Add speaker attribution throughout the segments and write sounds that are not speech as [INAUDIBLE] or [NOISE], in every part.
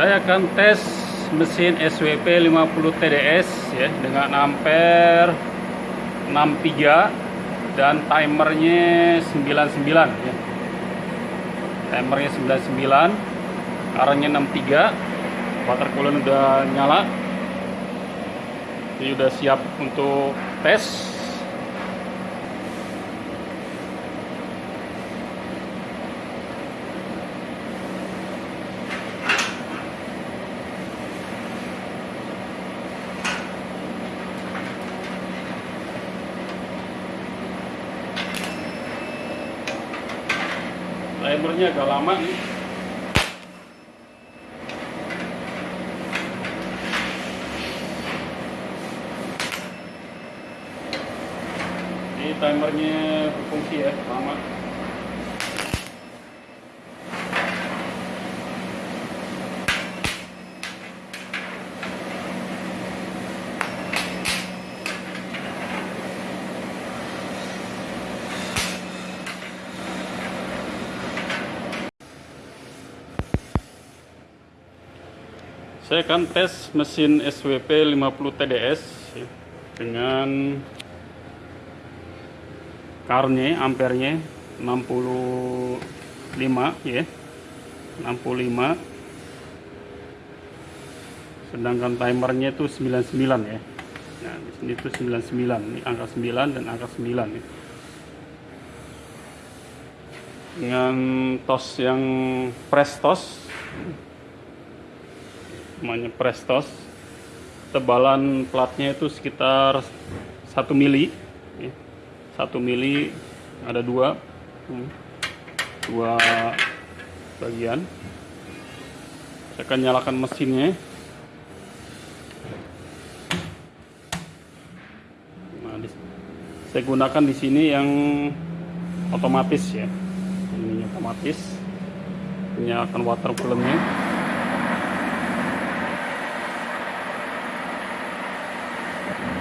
Speaker 1: Saya akan tes mesin SWP 50 TDS ya dengan ampere 63 dan timernya 99 ya. Timernya 99, currentnya 63, water cooler udah nyala. Jadi udah siap untuk tes. Timernya agak lama nih. Ini timernya berfungsi ya lama saya akan tes mesin SWP 50 TDS dengan karnya ampernya 65 ya. 65 sedangkan timernya itu 99 ya. Nah di sini itu 99 ini angka 9 dan angka 9 ya. dengan tos yang press tos namanya Prestos tebalan platnya itu sekitar 1 mili. 1 mili ada dua. Hmm, dua bagian. Saya akan nyalakan mesinnya. Nah, saya gunakan di sini yang otomatis ya. Ini otomatis. Nyalakan water coolernya you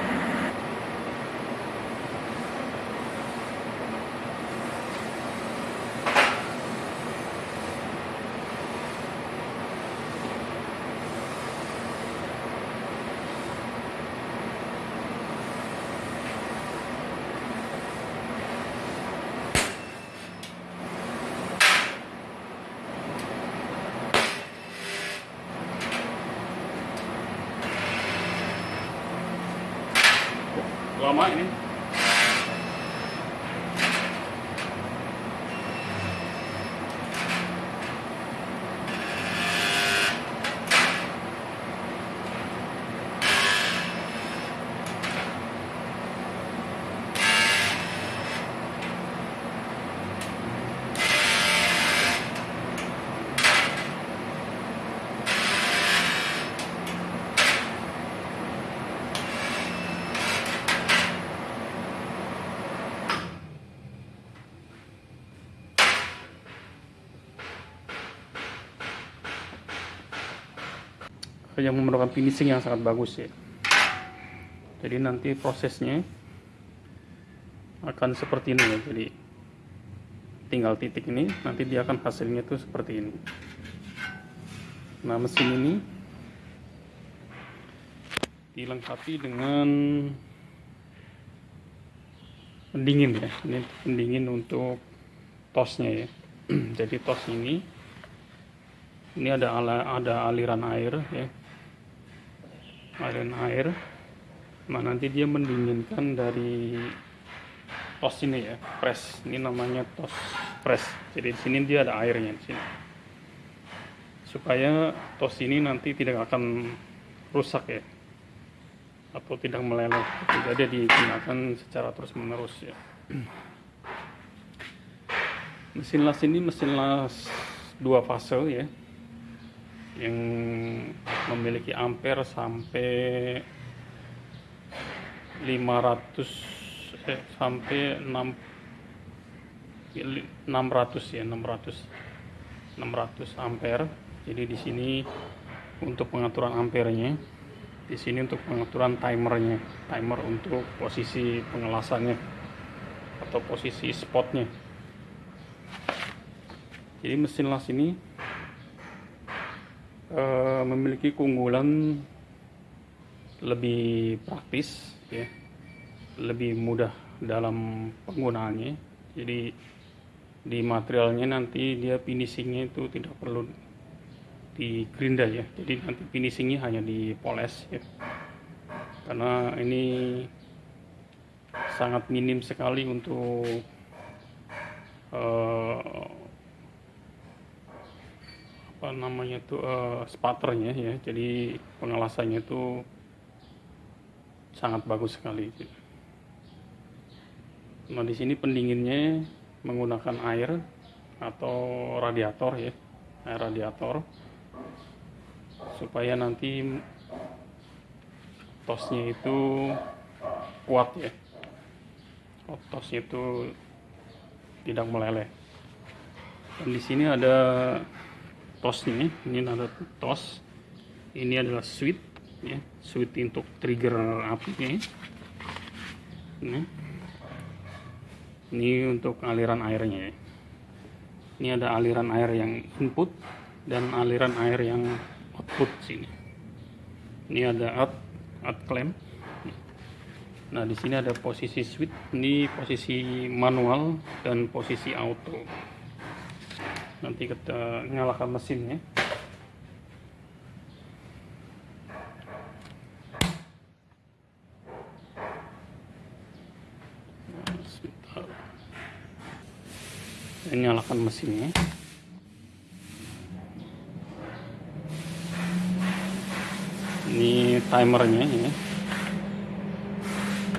Speaker 1: lama ini yang memerlukan finishing yang sangat bagus ya. Jadi nanti prosesnya akan seperti ini ya. Jadi tinggal titik ini nanti dia akan hasilnya tuh seperti ini. Nah mesin ini dilengkapi dengan pendingin ya. Ini pendingin untuk tosnya ya. [CLEARS THROAT] Jadi tos ini ini ada ada aliran air ya aliran air nah nanti dia mendinginkan dari tos ini ya press. Ini namanya tos press. Jadi di sini dia ada airnya di sini. Supaya tos ini nanti tidak akan rusak ya atau tidak meleleh. Jadi digunakan secara terus menerus ya. Mesin las ini mesin las dua fase ya yang memiliki ampere sampai 500 eh, sampai 6 600 ya 600 600 ampere. Jadi di sini untuk pengaturan ampernya di sini untuk pengaturan timernya timer untuk posisi pengelasannya atau posisi spotnya. Jadi mesin las ini uh, memiliki keunggulan lebih praktis ya. Lebih mudah dalam penggunaannya. Jadi di materialnya nanti dia finishingnya itu tidak perlu di gerinda ya. Jadi nanti finishingnya hanya dipoles ya. Karena ini sangat minim sekali untuk uh, apa namanya itu uh, spatternya ya. Jadi pengelasannya itu sangat bagus sekali nah di sini pendinginnya menggunakan air atau radiator ya air radiator supaya nanti tosnya itu kuat ya. Tosnya itu tidak meleleh. Dan di sini ada tosnya ini. Ada tos ini adalah switch ya. Switch untuk trigger apinya ini. Ini untuk aliran airnya ini ada aliran air yang input dan aliran air yang output sini. Ini ada out out clamp. Nah di sini ada posisi switch ini posisi manual dan posisi auto nanti kita nyalakan mesinnya. Nyalakan mesinnya. Ini timernya ini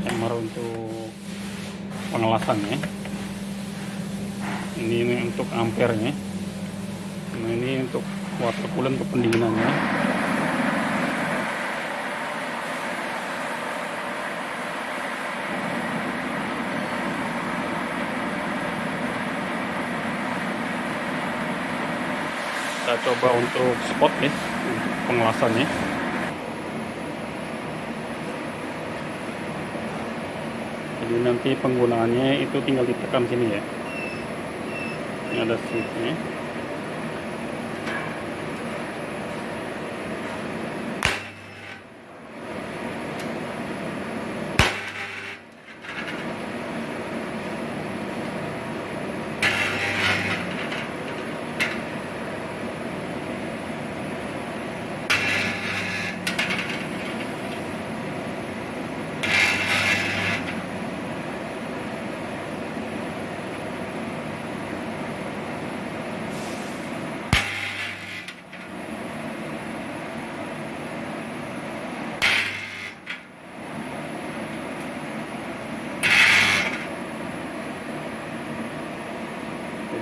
Speaker 1: timer untuk pengelasannya. Ini, ini untuk ampernya nah ini untuk water coolant untuk pendinginannya. Kita coba untuk spot nih untuk pengelasannya. Jadi nanti penggunaannya itu tinggal ditekan sini ya. Ini ada switchnya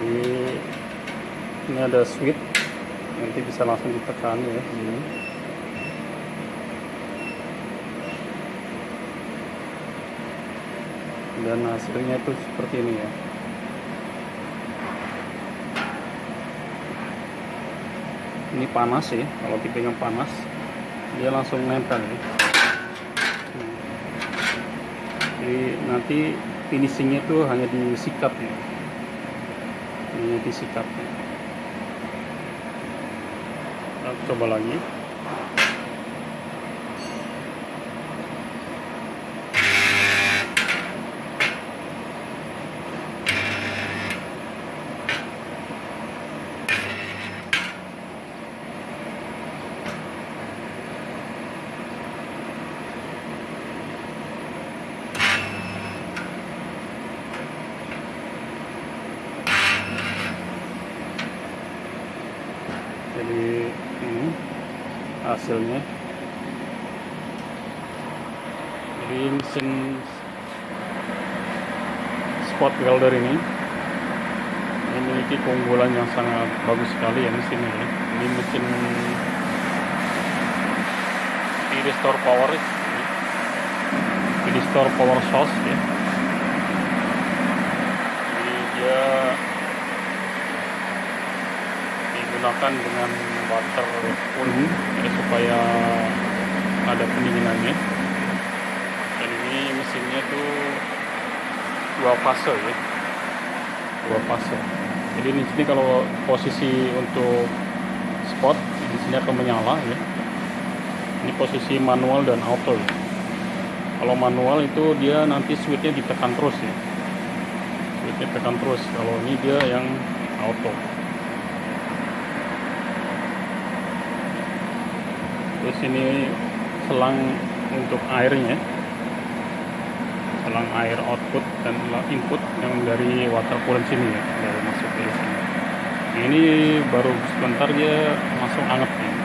Speaker 1: jadi ini ada switch nanti bisa langsung ditekan ya. Ini dan hasilnya itu seperti ini ya. Ini panas ya kalau tipenya panas dia langsung nempel ya. Jadi nanti finishingnya itu hanya disikat ya ini disikat kita coba lagi jadi ini hasilnya. Jadi mesin spot welder ini memiliki keunggulan yang sangat bagus sekali ya mesin ini ini mesin di restore power di restore power source ya. Jadi dia digunakan dengan water cooling ya, supaya ada pendinginannya. Dan ini mesinnya tuh dua fase ya. Dua fase. Jadi di sini kalau posisi untuk spot di sini akan menyala ya. Ini posisi manual dan auto ya. kalau manual itu dia nanti switchnya ditekan terus ya. Switchnya tekan terus. Kalau ini dia yang auto terus ini selang untuk airnya. Selang air output dan input yang dari water coolant sini ya dari masuk ke sini. Ini baru sebentar dia langsung anget ya